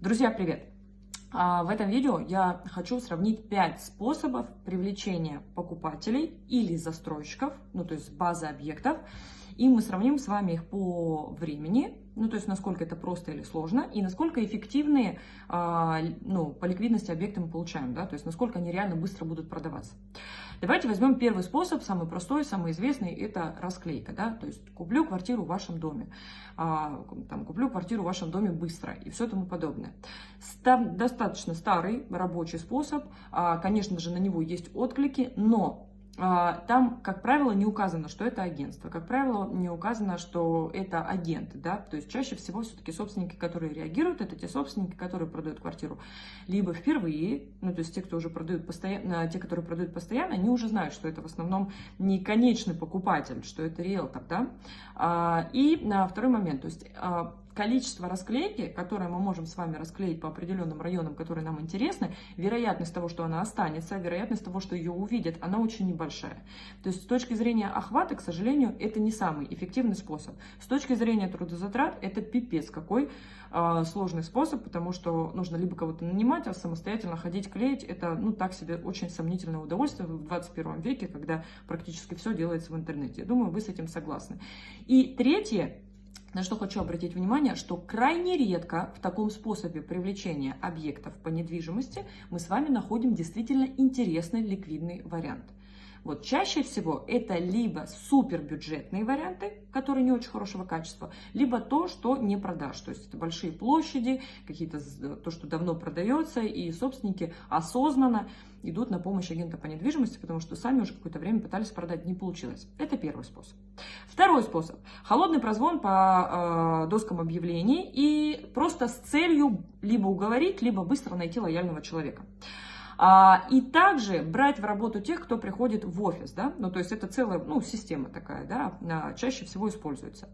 Друзья, привет! А, в этом видео я хочу сравнить 5 способов привлечения покупателей или застройщиков, ну то есть базы объектов, и мы сравним с вами их по времени, ну то есть насколько это просто или сложно, и насколько эффективные а, ну, по ликвидности объекты мы получаем, да, то есть насколько они реально быстро будут продаваться. Давайте возьмем первый способ, самый простой, самый известный, это расклейка, да, то есть куплю квартиру в вашем доме, а, там, куплю квартиру в вашем доме быстро и все тому подобное. Став, достаточно старый рабочий способ, а, конечно же на него есть отклики, но там, как правило, не указано, что это агентство. Как правило, не указано, что это агенты. Да? То есть чаще всего все-таки собственники, которые реагируют, это те собственники, которые продают квартиру либо впервые, ну то есть те, кто уже продают постоянно, те, которые продают постоянно, они уже знают, что это в основном не конечный покупатель, что это риэлтор. Да? А, и на второй момент, то есть а, количество расклейки, которое мы можем с вами расклеить по определенным районам, которые нам интересны, вероятность того, что она останется, вероятность того, что ее увидят, она очень небольшая. То есть с точки зрения охвата, к сожалению, это не самый эффективный способ. С точки зрения трудозатрат, это пипец какой э, сложный способ, потому что нужно либо кого-то нанимать, а самостоятельно ходить клеить, это, ну, так себе очень сомнительное удовольствие в 21 веке, когда практически все делается в интернете. Я думаю, вы с этим согласны. И третье, на что хочу обратить внимание, что крайне редко в таком способе привлечения объектов по недвижимости мы с вами находим действительно интересный ликвидный вариант. Вот чаще всего это либо супербюджетные варианты, которые не очень хорошего качества, либо то, что не продаж. То есть это большие площади, какие-то то, что давно продается, и собственники осознанно идут на помощь агента по недвижимости, потому что сами уже какое-то время пытались продать, не получилось. Это первый способ. Второй способ. Холодный прозвон по э, доскам объявлений и просто с целью либо уговорить, либо быстро найти лояльного человека. А, и также брать в работу тех, кто приходит в офис, да, ну, то есть это целая, ну, система такая, да, а, чаще всего используется.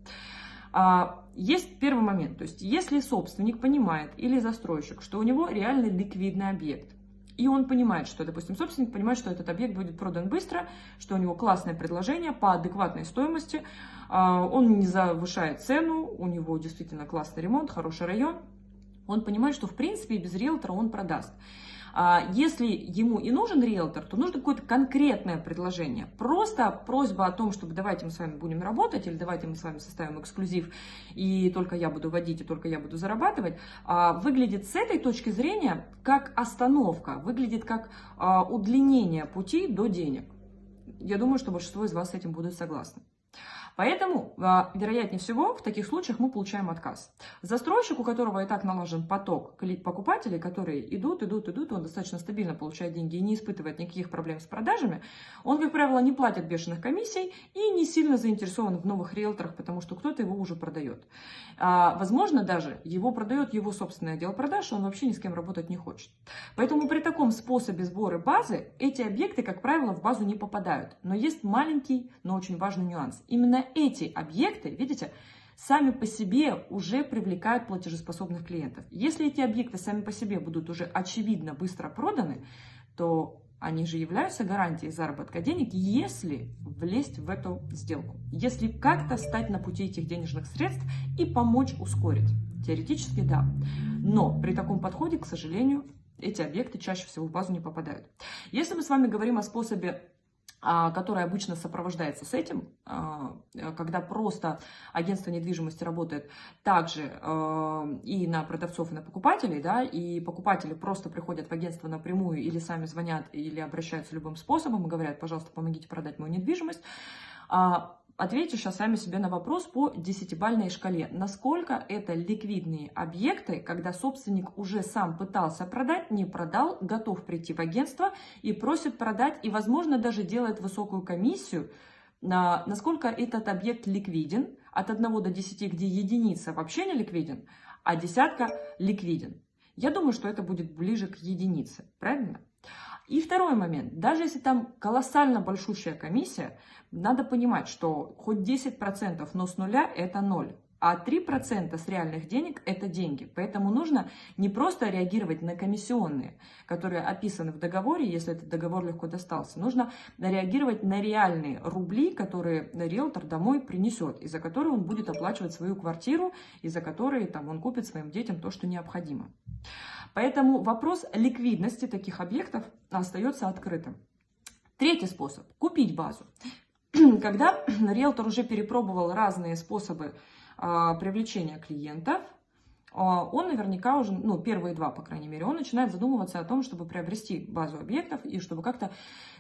А, есть первый момент, то есть если собственник понимает или застройщик, что у него реально ликвидный объект, и он понимает, что, допустим, собственник понимает, что этот объект будет продан быстро, что у него классное предложение по адекватной стоимости, он не завышает цену, у него действительно классный ремонт, хороший район, он понимает, что в принципе без риэлтора он продаст. А если ему и нужен риэлтор, то нужно какое-то конкретное предложение. Просто просьба о том, чтобы давайте мы с вами будем работать, или давайте мы с вами составим эксклюзив, и только я буду водить, и только я буду зарабатывать, а, выглядит с этой точки зрения как остановка, выглядит как а, удлинение пути до денег. Я думаю, что большинство из вас с этим будут согласны. Поэтому, а, вероятнее всего, в таких случаях мы получаем отказ. Застройщик, у которого и так налажен поток покупателей, которые идут, идут, идут, он достаточно стабильно получает деньги и не испытывает никаких проблем с продажами, он, как правило, не платит бешеных комиссий и не сильно заинтересован в новых риэлторах, потому что кто-то его уже продает. А, возможно, даже его продает его собственный отдел продаж, он вообще ни с кем работать не хочет. Поэтому при таком способе сбора базы эти объекты, как правило, в базу не попадают. Но есть маленький, но очень важный нюанс. Именно эти объекты, видите, сами по себе уже привлекают платежеспособных клиентов. Если эти объекты сами по себе будут уже очевидно быстро проданы, то они же являются гарантией заработка денег, если влезть в эту сделку. Если как-то стать на пути этих денежных средств и помочь ускорить. Теоретически да. Но при таком подходе, к сожалению, эти объекты чаще всего в базу не попадают. Если мы с вами говорим о способе который обычно сопровождается с этим, а, когда просто агентство недвижимости работает также а, и на продавцов, и на покупателей, да, и покупатели просто приходят в агентство напрямую или сами звонят, или обращаются любым способом и говорят, пожалуйста, помогите продать мою недвижимость, Ответьте сейчас сами себе на вопрос по десятибальной шкале. Насколько это ликвидные объекты, когда собственник уже сам пытался продать, не продал, готов прийти в агентство и просит продать, и, возможно, даже делает высокую комиссию, на, насколько этот объект ликвиден, от 1 до 10, где единица вообще не ликвиден, а десятка ликвиден. Я думаю, что это будет ближе к единице, правильно? И второй момент. Даже если там колоссально большущая комиссия, надо понимать, что хоть 10%, но с нуля это ноль. А 3% с реальных денег – это деньги. Поэтому нужно не просто реагировать на комиссионные, которые описаны в договоре, если этот договор легко достался. Нужно реагировать на реальные рубли, которые риэлтор домой принесет, и за которые он будет оплачивать свою квартиру, и за которые там, он купит своим детям то, что необходимо. Поэтому вопрос ликвидности таких объектов остается открытым. Третий способ – купить базу. Когда риэлтор уже перепробовал разные способы а, привлечения клиентов, он наверняка уже, ну, первые два, по крайней мере, он начинает задумываться о том, чтобы приобрести базу объектов и чтобы как-то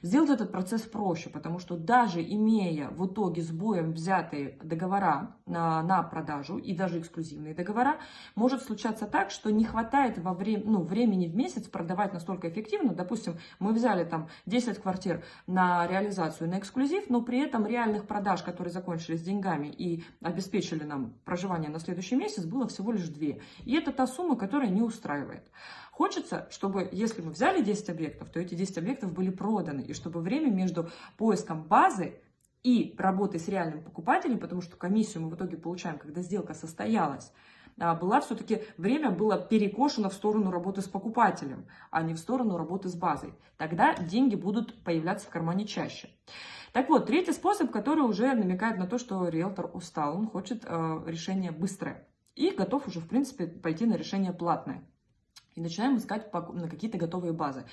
сделать этот процесс проще, потому что даже имея в итоге с боем взятые договора на, на продажу и даже эксклюзивные договора, может случаться так, что не хватает во время, ну, времени в месяц продавать настолько эффективно. Допустим, мы взяли там 10 квартир на реализацию, на эксклюзив, но при этом реальных продаж, которые закончились деньгами и обеспечили нам проживание на следующий месяц, было всего лишь 2. И это та сумма, которая не устраивает. Хочется, чтобы, если мы взяли 10 объектов, то эти 10 объектов были проданы, и чтобы время между поиском базы и работой с реальным покупателем, потому что комиссию мы в итоге получаем, когда сделка состоялась, а, была все-таки, время было перекошено в сторону работы с покупателем, а не в сторону работы с базой. Тогда деньги будут появляться в кармане чаще. Так вот, третий способ, который уже намекает на то, что риэлтор устал, он хочет э, решение быстрое и готов уже, в принципе, пойти на решение платное. И начинаем искать на какие-то готовые базы.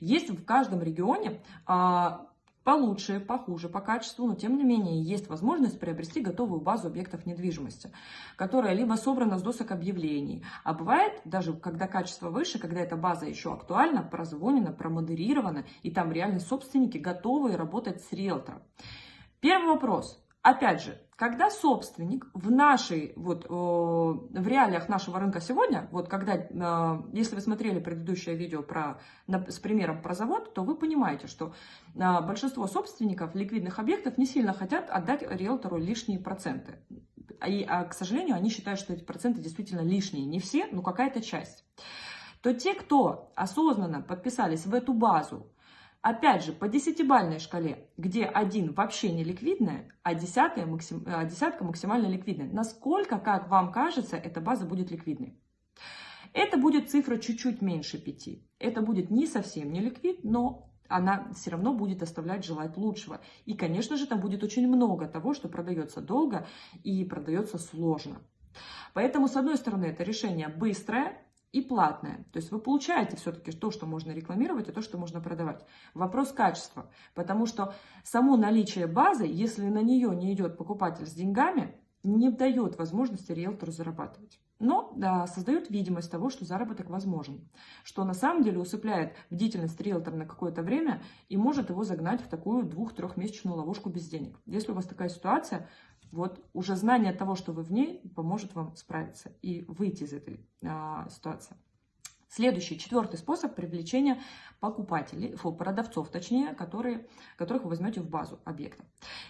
Есть в каждом регионе а, получше, похуже по качеству, но тем не менее есть возможность приобрести готовую базу объектов недвижимости, которая либо собрана с досок объявлений, а бывает даже, когда качество выше, когда эта база еще актуальна, прозвонена, промодерирована, и там реально собственники готовы работать с риэлтором. Первый вопрос. Опять же, когда собственник в нашей, вот, в реалиях нашего рынка сегодня, вот когда, э, если вы смотрели предыдущее видео про, с примером про завод, то вы понимаете, что э, большинство собственников ликвидных объектов не сильно хотят отдать риэлтору лишние проценты. И, а, к сожалению, они считают, что эти проценты действительно лишние. Не все, но какая-то часть. То те, кто осознанно подписались в эту базу, Опять же, по десятибальной шкале, где один вообще не ликвидная, а, десятая максим, а десятка максимально ликвидная. Насколько, как вам кажется, эта база будет ликвидной? Это будет цифра чуть-чуть меньше 5. Это будет не совсем не ликвид, но она все равно будет оставлять желать лучшего. И, конечно же, там будет очень много того, что продается долго и продается сложно. Поэтому, с одной стороны, это решение быстрое, и платное. То есть вы получаете все-таки то, что можно рекламировать, и то, что можно продавать. Вопрос качества. Потому что само наличие базы, если на нее не идет покупатель с деньгами, не дает возможности риэлтору зарабатывать. Но да, создает видимость того, что заработок возможен. Что на самом деле усыпляет бдительность риэлтора на какое-то время и может его загнать в такую двух-трехмесячную ловушку без денег. Если у вас такая ситуация, вот уже знание того, что вы в ней, поможет вам справиться и выйти из этой а, ситуации. Следующий, четвертый способ привлечения покупателей, фу, продавцов, точнее, которые, которых вы возьмете в базу объекта.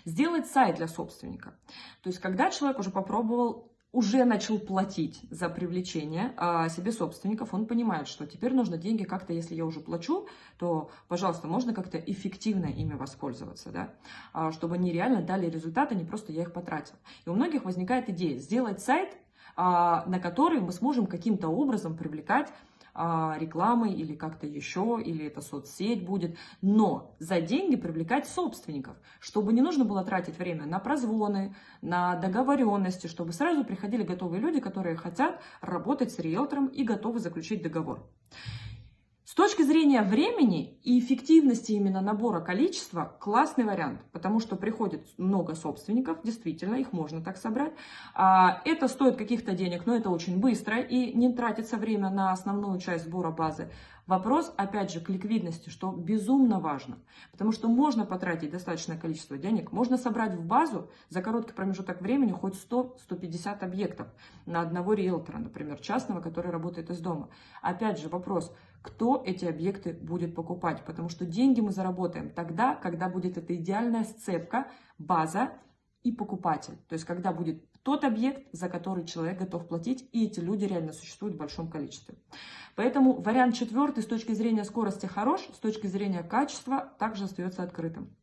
Сделать сайт для собственника. То есть, когда человек уже попробовал уже начал платить за привлечение а, себе собственников, он понимает, что теперь нужно деньги как-то, если я уже плачу, то, пожалуйста, можно как-то эффективно ими воспользоваться, да, а, чтобы они реально дали результаты, не просто я их потратил. И у многих возникает идея сделать сайт, а, на который мы сможем каким-то образом привлекать а, рекламой или как-то еще, или это соцсеть будет, но за деньги привлекать собственников, чтобы не нужно было тратить время на прозвоны, на договоренности, чтобы сразу приходили готовые люди, которые хотят работать с риэлтором и готовы заключить договор. С точки зрения времени и эффективности именно набора количества, классный вариант, потому что приходит много собственников, действительно, их можно так собрать. А, это стоит каких-то денег, но это очень быстро и не тратится время на основную часть сбора базы. Вопрос, опять же, к ликвидности, что безумно важно, потому что можно потратить достаточное количество денег, можно собрать в базу за короткий промежуток времени хоть 100-150 объектов на одного риэлтора, например, частного, который работает из дома. Опять же, вопрос, кто эти объекты будет покупать, потому что деньги мы заработаем тогда, когда будет эта идеальная сцепка, база и покупатель. То есть, когда будет тот объект, за который человек готов платить, и эти люди реально существуют в большом количестве. Поэтому вариант четвертый с точки зрения скорости хорош, с точки зрения качества также остается открытым.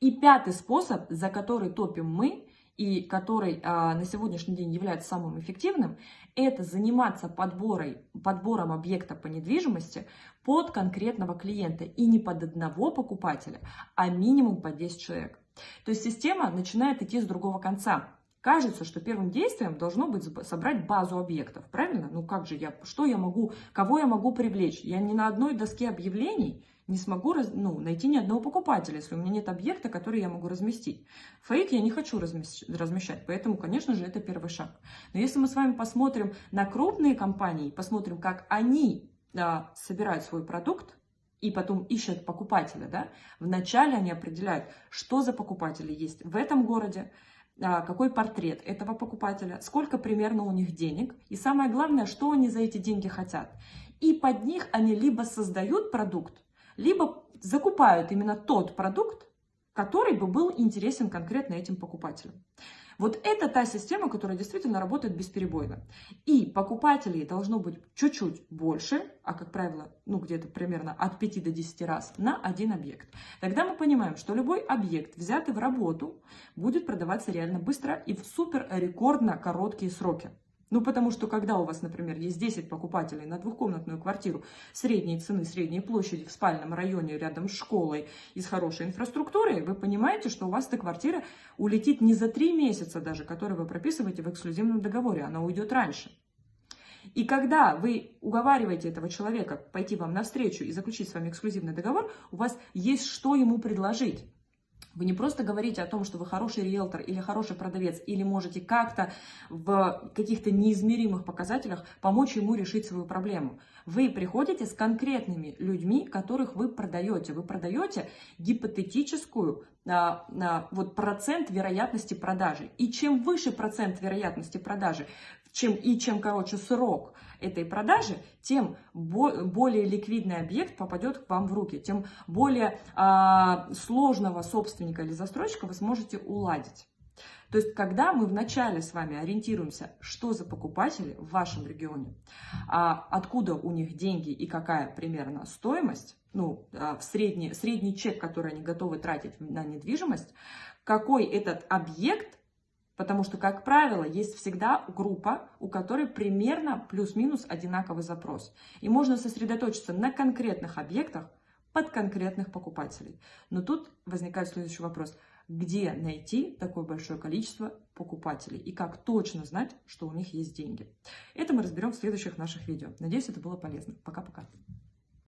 И пятый способ, за который топим мы, и который а, на сегодняшний день является самым эффективным, это заниматься подборой, подбором объекта по недвижимости под конкретного клиента и не под одного покупателя, а минимум по 10 человек. То есть система начинает идти с другого конца. Кажется, что первым действием должно быть собрать базу объектов, правильно? Ну как же я, что я могу, кого я могу привлечь? Я ни на одной доске объявлений не смогу ну, найти ни одного покупателя, если у меня нет объекта, который я могу разместить. Фейк я не хочу размещать, поэтому, конечно же, это первый шаг. Но если мы с вами посмотрим на крупные компании, посмотрим, как они да, собирают свой продукт, и потом ищут покупателя, да, вначале они определяют, что за покупатели есть в этом городе, а, какой портрет этого покупателя, сколько примерно у них денег, и самое главное, что они за эти деньги хотят. И под них они либо создают продукт, либо закупают именно тот продукт, который бы был интересен конкретно этим покупателям. Вот это та система, которая действительно работает бесперебойно. И покупателей должно быть чуть-чуть больше, а как правило, ну где-то примерно от 5 до 10 раз на один объект. Тогда мы понимаем, что любой объект, взятый в работу, будет продаваться реально быстро и в супер рекордно короткие сроки. Ну, потому что когда у вас, например, есть 10 покупателей на двухкомнатную квартиру средней цены, средней площади в спальном районе рядом с школой и с хорошей инфраструктурой, вы понимаете, что у вас эта квартира улетит не за 3 месяца даже, которые вы прописываете в эксклюзивном договоре, она уйдет раньше. И когда вы уговариваете этого человека пойти вам навстречу и заключить с вами эксклюзивный договор, у вас есть что ему предложить. Вы не просто говорите о том, что вы хороший риэлтор или хороший продавец, или можете как-то в каких-то неизмеримых показателях помочь ему решить свою проблему. Вы приходите с конкретными людьми, которых вы продаете. Вы продаете гипотетическую а, а, вот процент вероятности продажи. И чем выше процент вероятности продажи, чем, и чем короче срок этой продажи, тем более ликвидный объект попадет к вам в руки, тем более а, сложного собственника или застройщика вы сможете уладить. То есть, когда мы вначале с вами ориентируемся, что за покупатели в вашем регионе, а, откуда у них деньги и какая примерно стоимость, ну, а, в средний, средний чек, который они готовы тратить на недвижимость, какой этот объект Потому что, как правило, есть всегда группа, у которой примерно плюс-минус одинаковый запрос. И можно сосредоточиться на конкретных объектах под конкретных покупателей. Но тут возникает следующий вопрос. Где найти такое большое количество покупателей? И как точно знать, что у них есть деньги? Это мы разберем в следующих наших видео. Надеюсь, это было полезно. Пока-пока.